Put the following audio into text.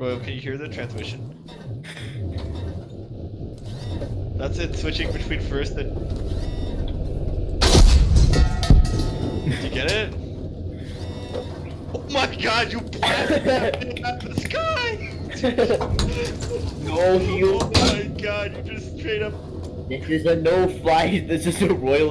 Royal, can you hear the transmission? That's it, switching between first and. Did you get it? Oh my god, you blasted that thing out the sky! no, he. Oh my god, you just straight up This is a no fly. This is a royal.